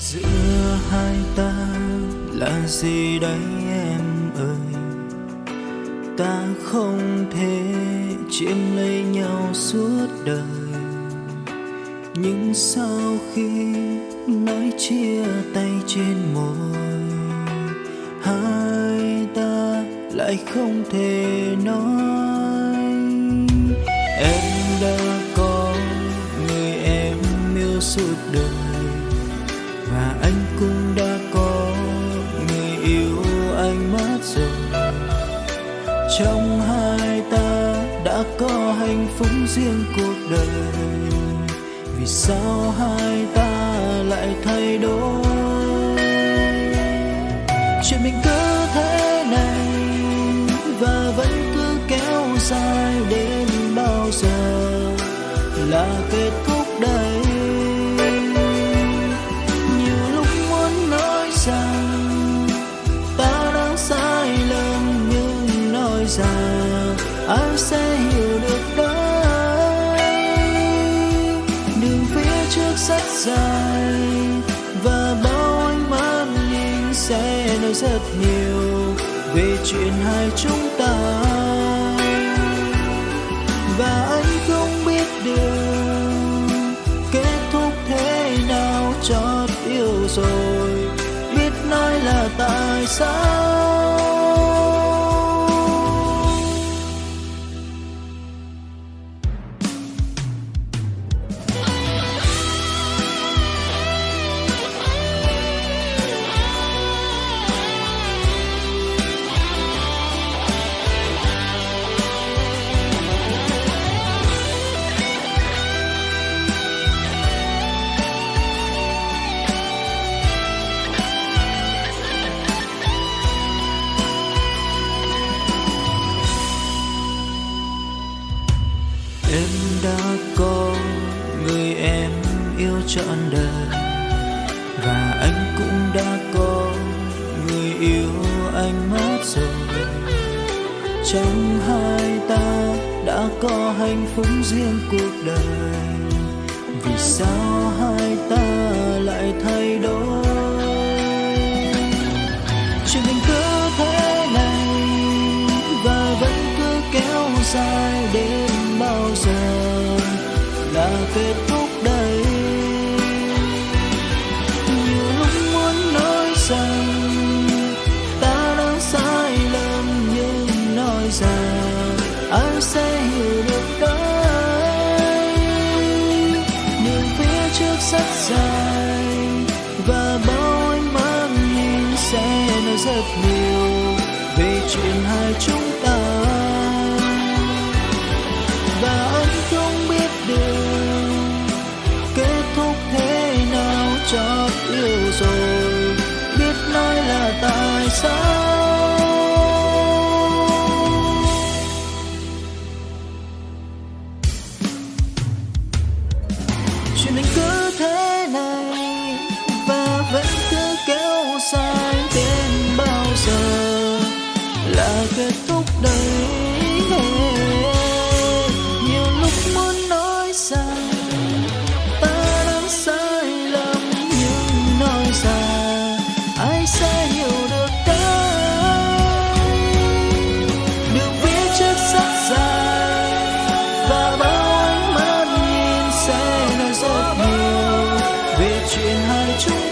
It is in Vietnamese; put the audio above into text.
giữa hai ta là gì đấy em ơi? Ta không thể chiếm lấy nhau suốt đời. Nhưng sau khi nói chia tay trên môi, hai ta lại không thể nói. Em đã có người em yêu suốt đời và anh cũng đã có người yêu anh mất rồi. Trong hai ta đã có hạnh phúc riêng cuộc đời. Vì sao hai ta lại thay đổi? Chuyện mình cứ thế này và vẫn cứ kéo dài đến bao giờ là kết thúc đây? Nhưng ai sẽ hiểu được đây. Đường phía trước rất dài và bao ánh mắt nhìn sẽ nói rất nhiều về chuyện hai chúng ta. Và anh không biết được kết thúc thế nào, chót yêu rồi biết nói là tại sao. Em đã có người em yêu trọn đời và anh cũng đã có người yêu anh mất rồi. Trong hai ta đã có hạnh phúc riêng cuộc đời, vì sao hai ta lại thay đổi? Chuyện tình cứ thế này và vẫn cứ kéo dài giờ là kết thúc đây. Nhiều lúc muốn nói rằng ta đã sai lầm, nhưng nói rằng ai sẽ hiểu được đấy đường phía trước rất dài và bao ánh mắt nhìn sẽ nói rất nhiều về chuyện hai chúng ta. Nào 海中